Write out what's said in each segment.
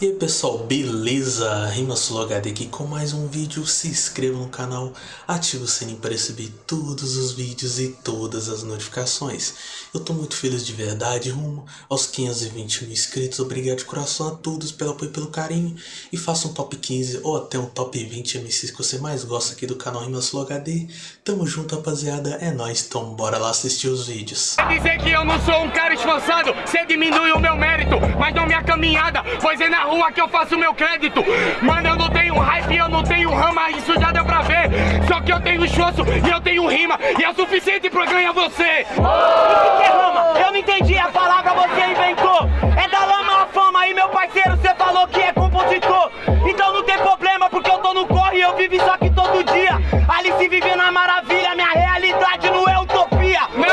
E aí pessoal, beleza? RimaSuloHD aqui com mais um vídeo, se inscreva no canal, ative o sininho para receber todos os vídeos e todas as notificações. Eu tô muito feliz de verdade, rumo aos 520 mil inscritos, obrigado de coração a todos pelo apoio e pelo carinho. E faça um top 15 ou até um top 20 MCs que você mais gosta aqui do canal RimaSuloHD. Tamo junto rapaziada, é nóis, então bora lá assistir os vídeos. Dizer que eu não sou um cara esforçado, você diminui o meu mérito, mas não minha caminhada, pois é na rua que eu faço meu crédito. Mano, eu não tenho hype, eu não tenho rama, isso já deu pra ver. Só que eu tenho esforço e eu tenho rima, e é o suficiente pra ganhar você. O que é rama? Eu não entendi a palavra, você inventou. É da lama a fama e meu parceiro, você falou que é compositor. Então não tem problema, porque eu tô no corre e eu vivo isso aqui todo dia. Ali se vive na maravilha, minha realidade não é utopia. Não,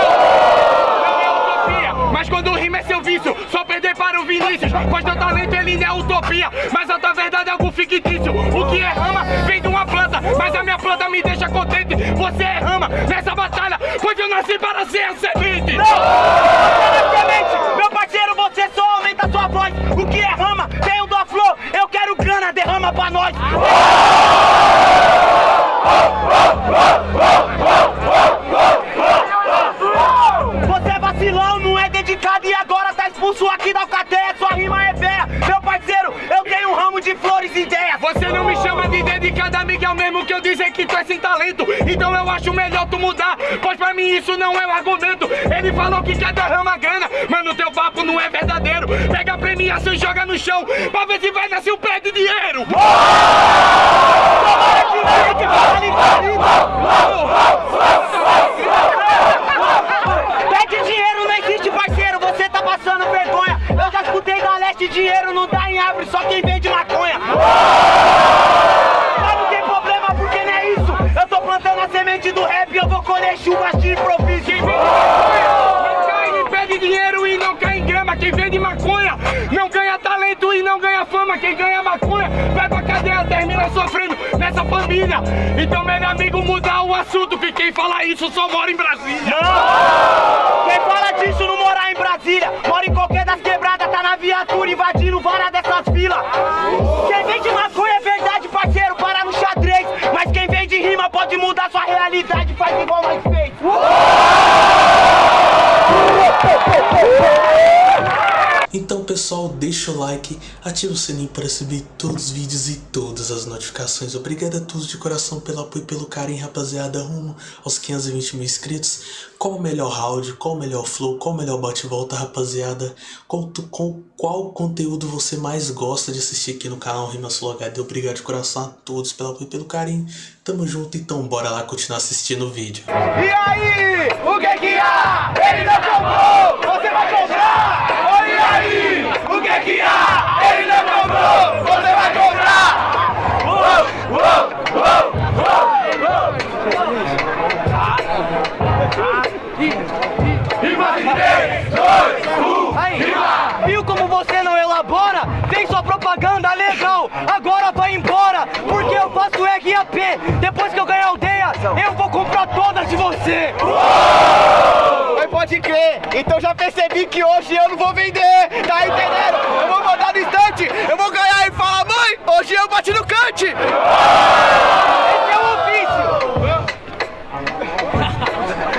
não é utopia, mas quando rima é seu vício, só perder para o Vinícius. Pois Você é rama nessa batalha, pois eu nasci para ser a semente. Exatamente, dizer que tu é sem talento. Então eu acho melhor tu mudar, pois pra mim isso não é um argumento. Ele falou que quer derramar grana, mas no teu papo não é verdadeiro. Pega a premiação e joga no chão, pra ver se vai nascer um pé de dinheiro. Tomara que fique, vale, Pede dinheiro não existe, parceiro, você tá passando vergonha. Eu já escutei da leste, dinheiro não dá em árvore, só quem vende maconha. Família. Então, meu amigo, mudar o assunto, que quem fala isso só mora em Brasília. Quem fala disso não morar em Brasília, mora em qualquer das quebradas, tá na viatura invadindo várias dessas filas. Quem vende maconha é verdade, parceiro, para no xadrez. Mas quem vende rima pode mudar sua realidade, faz igual nós fez. Deixa o like, ativa o sininho para receber todos os vídeos e todas as notificações. Obrigado a todos de coração pelo apoio e pelo carinho, rapaziada, rumo aos 520 mil inscritos. Qual o melhor round, qual o melhor flow, qual o melhor bate-volta, rapaziada? Qual, com qual conteúdo você mais gosta de assistir aqui no canal RimaSuloHD? Obrigado de coração a todos pelo apoio e pelo carinho. Tamo junto, então bora lá continuar assistindo o vídeo. E aí, o que que você. Mas pode crer, então já percebi que hoje eu não vou vender, tá entendendo? Eu vou mandar no instante, eu vou ganhar e falar, mãe, hoje eu bati no cante! Esse é o ofício.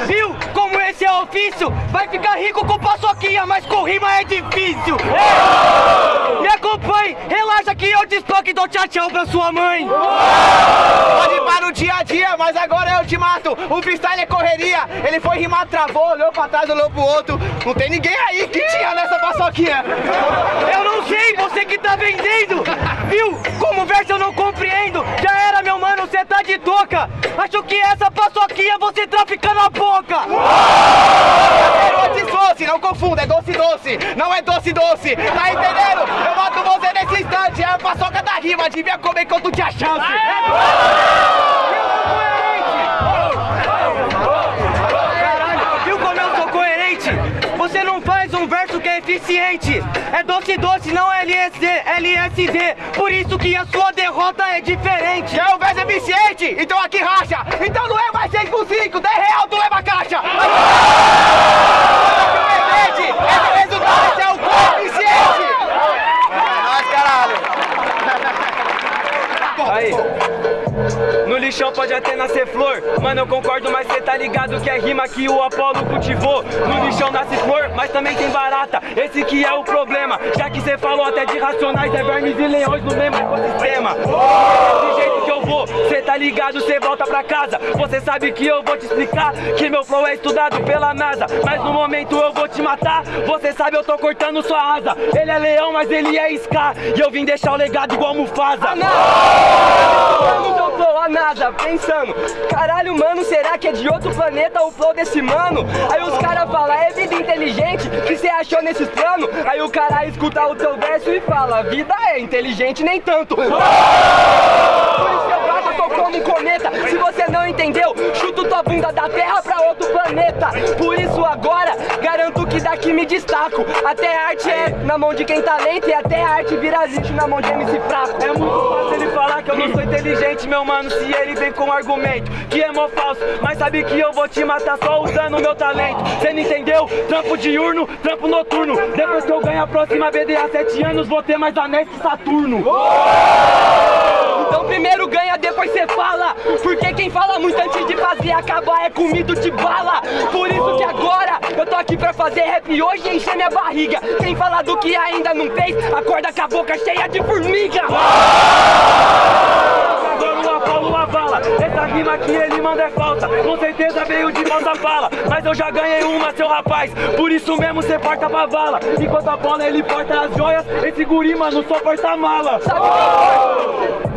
Viu como esse é o ofício? Vai ficar rico com paçoquinha, mas com rima é difícil. É. Acompanhe, relaxa que eu despoque e dou tchau tchau pra sua mãe. Pode para no dia a dia, mas agora eu te mato. O freestyle é correria, ele foi rimar, travou, olhou pra trás, olhou pro outro. Não tem ninguém aí que tinha nessa paçoquinha. Eu não sei, você que tá vendendo! Viu? Como verso eu não compreendo! Já era, meu mano, cê tá de toca! Acho que essa paçoquinha você trafica na boca! É doce não confunda, é doce doce, não é doce doce, tá entendendo? Eu mato você nesse instante, é a paçoca da rima, devia comer enquanto tinha chance. Caralho, viu como eu sou coerente? Você não faz um verso que é eficiente! É doce doce, não LSD, LSD! Por isso que a sua derrota é diferente! Já o verso é eficiente, então aqui racha. Então não é mais 6 por 5, 10 real tu leva a caixa. No lixão pode até nascer flor. Mano, eu concordo, mas cê tá ligado que é rima que o Apolo cultivou. No lixão nasce flor, mas também tem barata. Esse que é o problema. Já que cê falou até de racionais É vermes e leões no mesmo ecossistema. Desse jeito que eu vou Cê tá ligado, cê volta pra casa. Você sabe que eu vou te explicar Que meu flow é estudado pela NASA. Mas no momento eu vou te matar. Você sabe, eu tô cortando sua asa. Ele é leão, mas ele é Scar. E eu vim deixar o legado igual Mufasa. No teu flow, nada, pensando Caralho, mano, será que é de outro planeta o flow desse mano? Aí os caras falam, é vida inteligente que cê achou nesses planos? Aí o cara escuta o teu verso e fala, vida é inteligente nem tanto Por isso que eu bato, eu tô como um cometa Se você não entendeu, chuto tua bunda da terra pra outro planeta Por isso agora, que daqui me destaco. Até arte é na mão de quem tá lento E até arte vira lixo na mão de MC fraco. É muito fácil ele falar que eu não sou inteligente, meu mano Se ele vem com argumento que é mó falso. Mas sabe que eu vou te matar só usando meu talento. Cê não entendeu? Trampo diurno, trampo noturno. Depois que eu ganho a próxima BDA 7 anos Vou ter mais anéis que Saturno. Primeiro ganha, depois cê fala? Porque quem fala muito antes de fazer acabar é comido de bala. Por isso que agora eu tô aqui pra fazer rap hoje e encher minha barriga. Quem fala do que ainda não fez, acorda com a boca cheia de formiga. Bala que ele manda é falsa Com certeza veio de mãos a bala. Mas eu já ganhei uma, seu rapaz. Por isso mesmo cê porta pra vala Enquanto a bola ele porta as joias Esse guri, mano, só porta mala. Sabe quem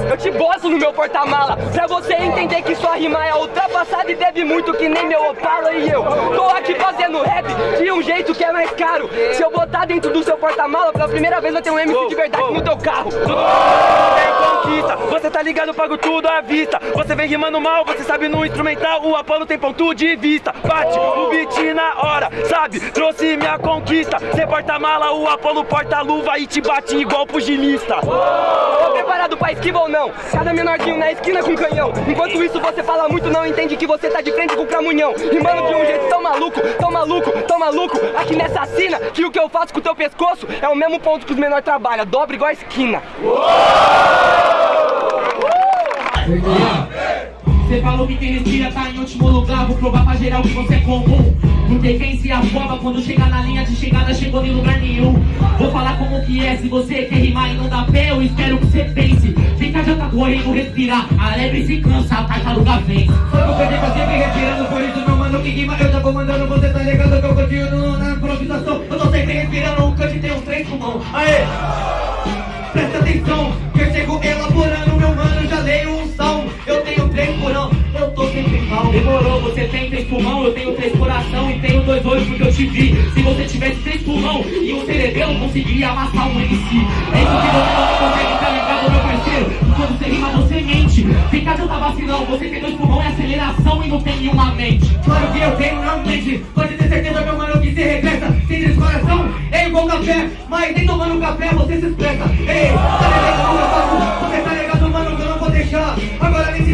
Eu te boto no meu porta-mala Pra você entender que sua rima é ultrapassada E deve muito que nem meu Opala e eu. Tô aqui fazendo rap de um jeito que é mais caro. Se eu botar dentro do seu porta-mala Pela primeira vez vai ter um MC de verdade no teu carro. Tem conquista, você tá ligado, pago tudo à vista. Você vem rimando mal, você sabe no instrumental. O Apolo tem ponto de vista. Bate o beat na hora, sabe? Trouxe minha conquista. Cê porta-mala, o Apolo porta-luva E te bate igual pugilista. Tô preparado pra esquiva ou não? Cada menorzinho na esquina com canhão. Enquanto isso você fala muito, não entende que você tá de frente com o cramunhão. Rimando de um jeito tão maluco, tão maluco, tão maluco. Aqui nessa sina, que o que eu faço com o teu pescoço? É o mesmo ponto que os menores trabalham, dobra igual a esquina Você falou que quem respira tá em último lugar. Vou provar pra geral que você é comum. Porque quem se afoba quando chega na linha de chegada Chegou em lugar nenhum. Vou falar como que é. Se você quer rimar e não dá pé Eu espero que você pense. Fica adianta correndo, respirar. A lebre se cansa, a tartaruga vem. Foi pro PD pra sempre respirando, por isso meu mano que rima. Eu já comandando, você tá ligado que eu continuo na improvisação. Eu tô sempre respirando, o cante tem uns três pulmão. Aê! Presta atenção, que eu chego elaborando, meu mano, já leio três porão, eu tô sempre calmo Demorou, você tem três pulmão, eu tenho três coração e tenho dois olhos porque eu te vi. Se você tivesse três pulmão e um cerebelo, conseguiria amassar um MC. É isso que você não consegue ficar ligado, meu parceiro. Quando você rima, você mente. Fica de vacilão, você tem dois pulmão e aceleração e não tem nenhuma mente. Claro que eu tenho na mente Pode ter certeza, meu mano, que se regressa Sem descoração, é igual café Mas nem tomando café você se expressa Ei, tá ligado como eu faço?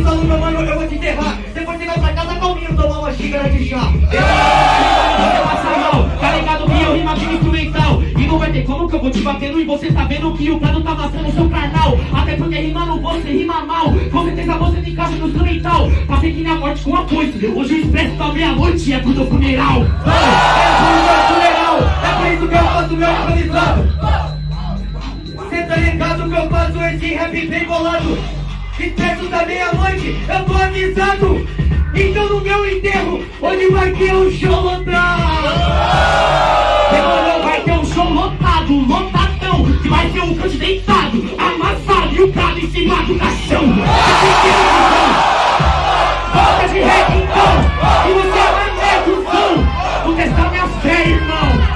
Solo, meu mano, eu vou te enterrar. Depois você vai pra casa calminho tomar uma xícara de chá. Você passa mal, tá ligado? Eu rima de instrumental. E não vai ter como que eu vou te batendo E você tá vendo que o prado tá amassando o seu carnal. Até porque rimando você rima mal. Com certeza você tem caixa no instrumental. Passei que na morte com a coice Hoje o expresso da meia-noite é pro teu É funeral, é por isso que eu faço meu improvisado Cê tá ligado que eu faço esse rap bem bolado Expresso da meia-noite, eu tô avisado. Então no meu enterro, hoje vai ter um show lotado? Demorou, vai ter um show lotado, lotadão Que vai ter um cante deitado, amassado E o prado em cima do caixão. Volta de rap então, e você vai o som Vou testar minha fé, irmão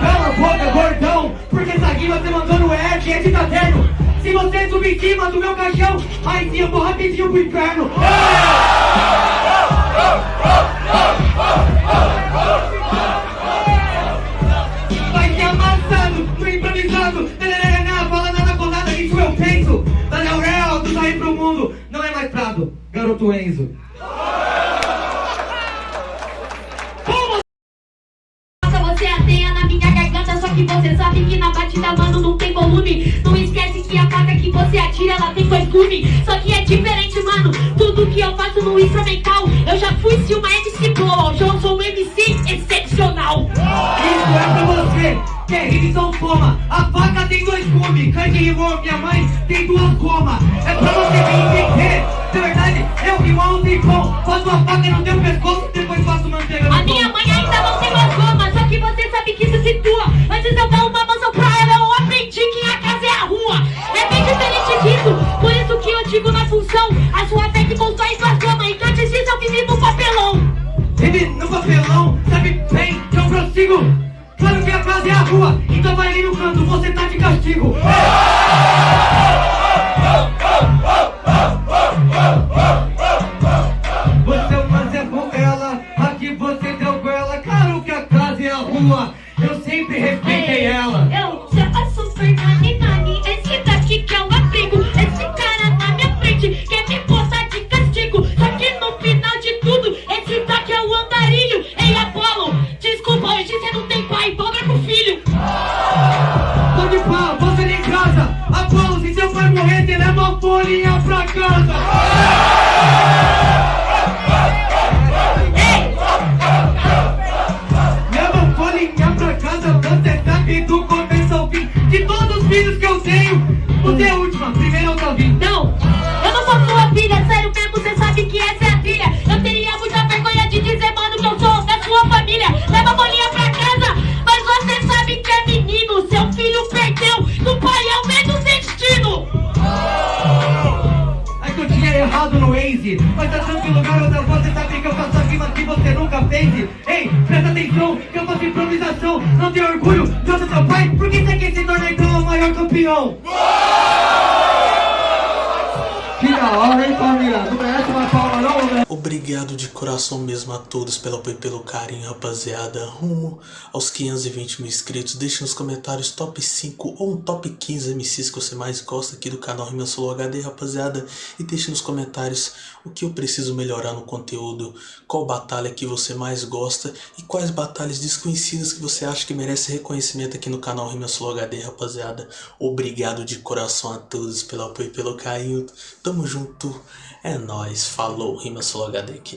você subir em cima do meu caixão. Aí sim eu vou rapidinho pro inferno. Vai ser amassado, no improvisado Tarararaná, fala nada com nada, isso eu penso. Daniel Real, tu tá aí pro mundo. Não é mais Prado, garoto Enzo. Você ateia na minha garganta Só que você sabe que na batida, mano, não tem volume. Não ela tem dois gumes. Só que é diferente, mano. Tudo que eu faço no instrumental, eu já fui se uma MC boa. Hoje eu sou um MC excepcional. Isso é pra você, que é rima toma A faca tem dois gumes, Kanye rimou, minha mãe tem duas gomas É pra papelão, sabe bem que eu prossigo. Claro que a casa é a rua, então vai ali no canto, você tá de castigo tenho, você é a última, primeiro eu vindo Não, eu não sou sua filha, sério mesmo, você sabe que essa é a trilha. Eu teria muita vergonha de dizer, mano, que eu sou da sua família. Leva a bolinha pra casa, mas você sabe que é menino. Seu filho perdeu, do pai é o mesmo destino. É que eu tinha errado no Waze Mas tá tranquilo, garota, você sabe que eu faço a rima que você nunca fez Ei, presta atenção, que eu faço improvisação Não tem orgulho ser seu pai Por que você quer se tornar então o maior campeão? Que da hora, hein, família? Não merece uma palma não, né? Obrigado de coração mesmo a todos pelo apoio e pelo carinho, rapaziada. Rumo aos 520 mil inscritos. Deixe nos comentários top 5 ou um top 15 MCs que você mais gosta aqui do canal Rima Solo HD, rapaziada. E deixe nos comentários o que eu preciso melhorar no conteúdo, qual batalha que você mais gosta e quais batalhas desconhecidas que você acha que merece reconhecimento aqui no canal Rima Solo HD, rapaziada. Obrigado de coração a todos pelo apoio e pelo carinho. Tamo junto. É nóis. Falou, Rima Solo HD aqui.